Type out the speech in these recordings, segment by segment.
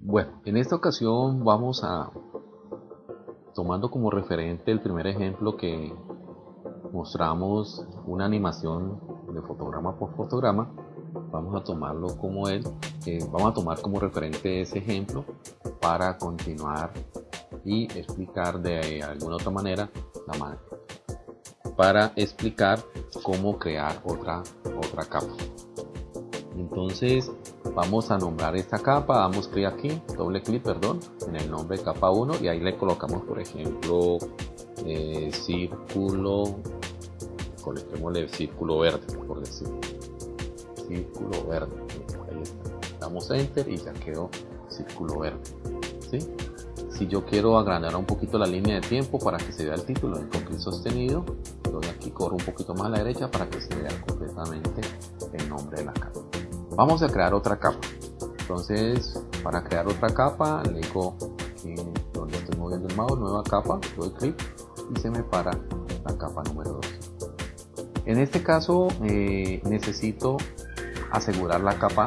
Bueno, en esta ocasión vamos a, tomando como referente el primer ejemplo que mostramos una animación de fotograma por fotograma, vamos a tomarlo como él, eh, vamos a tomar como referente ese ejemplo para continuar y explicar de alguna otra manera la para explicar cómo crear otra otra capa. Entonces vamos a nombrar esta capa. Damos clic aquí doble clic perdón en el nombre capa 1 y ahí le colocamos por ejemplo eh, círculo coloquémosle círculo verde por decir. Círculo verde. Ahí está. Damos enter y ya quedó círculo verde. ¿sí? Si yo quiero agrandar un poquito la línea de tiempo para que se vea el título en clic sostenido doy aquí corro un poquito más a la derecha para que se vea completamente el nombre de la capa. Vamos a crear otra capa. Entonces para crear otra capa le digo aquí donde estoy moviendo el mouse nueva capa doy clic y se me para la capa número 2 en este caso eh, necesito asegurar la capa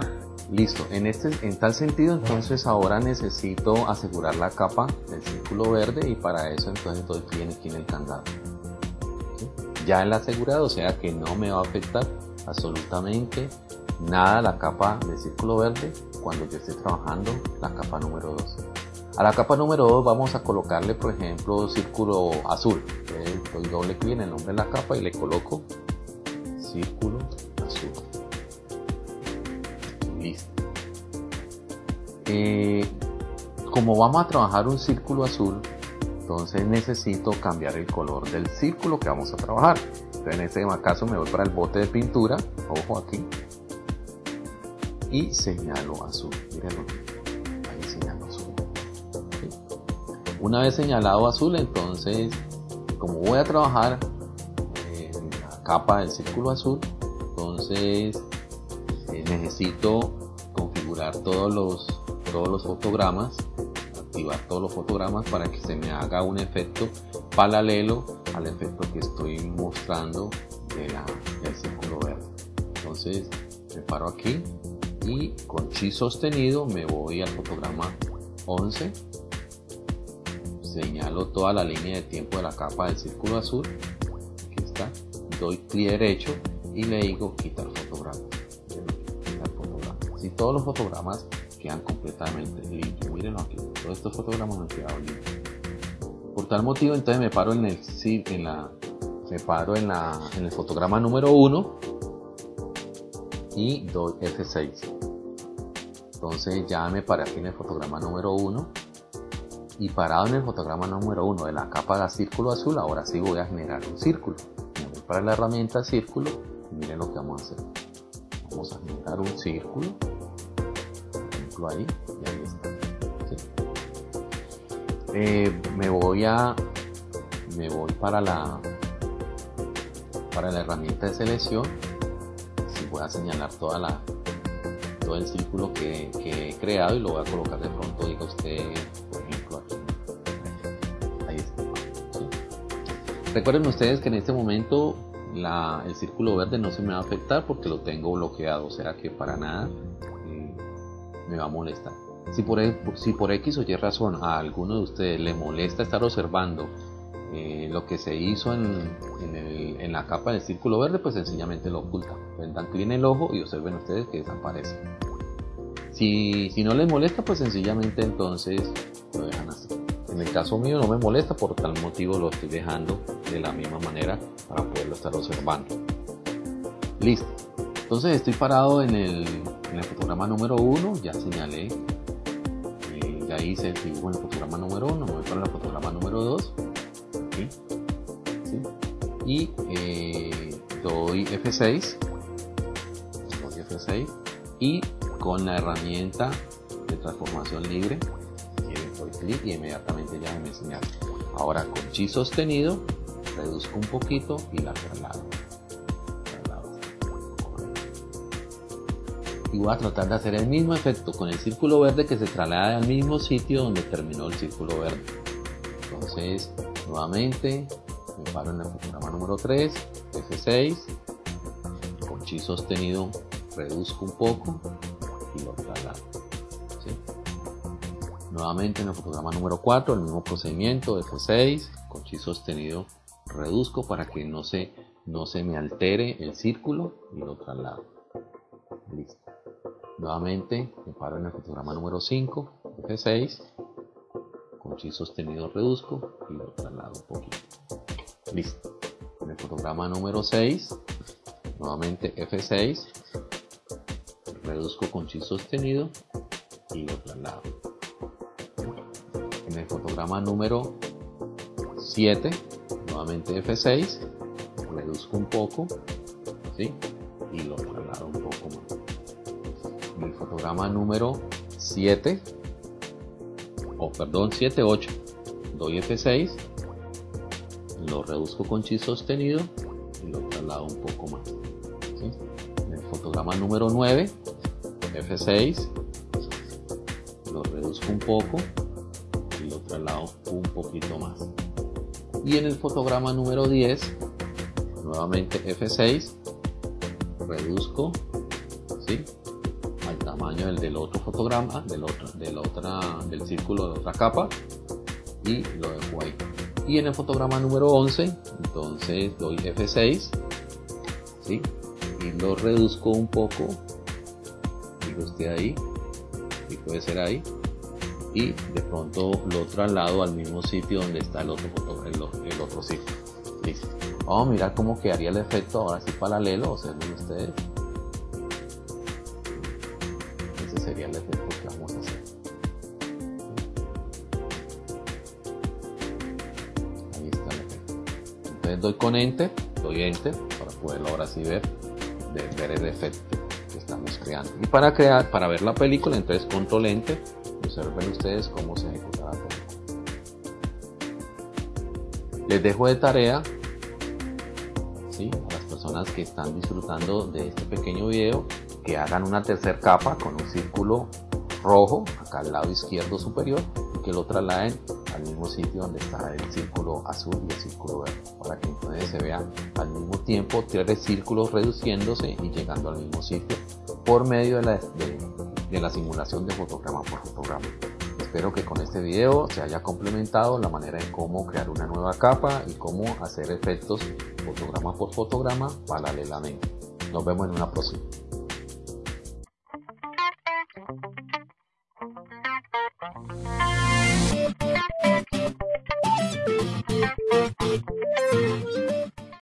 listo en este en tal sentido entonces ahora necesito asegurar la capa del círculo verde y para eso entonces doy clic aquí en el candado. Ya el asegurado o sea que no me va a afectar absolutamente nada la capa del círculo verde cuando yo esté trabajando la capa número 2 a la capa número 2 vamos a colocarle por ejemplo círculo azul. Doy doble clic en el nombre de la capa y le coloco círculo listo. Eh, como vamos a trabajar un círculo azul entonces necesito cambiar el color del círculo que vamos a trabajar. En este caso me voy para el bote de pintura ojo aquí y señalo azul. Mírenlo ahí señalo azul. Una vez señalado azul entonces como voy a trabajar en la capa del círculo azul entonces eh, necesito configurar todos los todos los fotogramas activar todos los fotogramas para que se me haga un efecto paralelo al efecto que estoy mostrando del círculo verde. Entonces me paro aquí y con chi sostenido me voy al fotograma 11 señalo toda la línea de tiempo de la capa del círculo azul. Aquí está. Doy clic derecho y le digo quitar si todos los fotogramas quedan completamente limpios mírenlo aquí todos estos fotogramas han quedado limpios por tal motivo entonces me paro en el en la me paro en la en el fotograma número 1 y doy F6 entonces ya me paré aquí en el fotograma número 1 y parado en el fotograma número 1 de la capa de círculo azul ahora sí voy a generar un círculo. Para la herramienta círculo miren lo que vamos a hacer. Vamos a generar un círculo ahí y ahí está. Eh, me voy a me voy para la para la herramienta de selección. Si voy a señalar toda la todo el círculo que, he creado y lo voy a colocar de pronto diga usted por ejemplo aquí. Ahí está. Recuerden ustedes que en este momento la, el círculo verde no se me va a afectar porque lo tengo bloqueado o sea que para nada me va a molestar si por, e, si por X o Y razón a alguno de ustedes le molesta estar observando eh, lo que se hizo en, en, la capa del círculo verde, pues sencillamente lo oculta. Dan clic en el ojo y observen ustedes que desaparece. Si, si no les molesta, pues sencillamente entonces lo dejan así. En el caso mío no me molesta, por tal motivo lo estoy dejando de la misma manera para poderlo estar observando. Listo. Entonces estoy parado en el, en el fotograma número 1, ya señalé. Ya hice el dibujo en el fotograma número 1, me voy para el fotograma número 2 aquí, ¿sí? y eh, doy F6 doy F6 y con la herramienta de transformación libre doy clic y inmediatamente ya me señala ahora con chi sostenido reduzco un poquito y la traslado y voy a tratar de hacer el mismo efecto con el círculo verde que se traslada al mismo sitio donde terminó el círculo verde entonces nuevamente me paro en el fotograma número 3, F6, con chi sostenido reduzco un poco y lo traslado. Nuevamente en el fotograma número 4, el mismo procedimiento, F6, con chi sostenido reduzco para que no se, no se me altere el círculo y lo traslado. Listo. Nuevamente me paro en el fotograma número 5, F6, con chi sostenido reduzco y lo traslado un poquito. Listo. En el fotograma número 6, nuevamente F6, reduzco con chi sostenido y lo traslado. En el fotograma número 7, nuevamente F6, reduzco un poco, ¿sí? Y lo traslado un poco más. El fotograma número 7, o perdón, 7, 8, doy F6, lo reduzco con chi sostenido y lo traslado un poco más. En el fotograma número 9, F6, lo reduzco un poco y lo traslado un poquito más. Y en el fotograma número 10, nuevamente F6, reduzco ¿sí? Tamaño del, otro fotograma, del, otro, del, otra, del círculo de otra capa y lo dejo ahí. Y en el fotograma número 11, entonces doy F6 ¿sí? y lo reduzco un poco esté ahí y puede ser ahí y de pronto lo traslado al mismo sitio donde está el otro el, otro sitio listo vamos a mirar cómo quedaría el efecto ahora sí paralelo observen ustedes ese sería el efecto que vamos a hacer ahí está el efecto entonces doy con enter doy enter para poderlo ahora sí ver ver el efecto estamos creando. Y para crear, para ver la película, entonces control enter, observen ustedes cómo se ejecuta la película. Les dejo de tarea ¿sí? a las personas que están disfrutando de este pequeño video que hagan una tercera capa con un círculo rojo acá al lado izquierdo superior y que lo trasladen al mismo sitio donde está el círculo azul y el círculo verde para que entonces se vean al mismo tiempo tres círculos reduciéndose y llegando al mismo sitio por medio de la, de, la simulación de fotograma por fotograma. Espero que con este video se haya complementado la manera en cómo crear una nueva capa y cómo hacer efectos fotograma por fotograma paralelamente. Nos vemos en una próxima.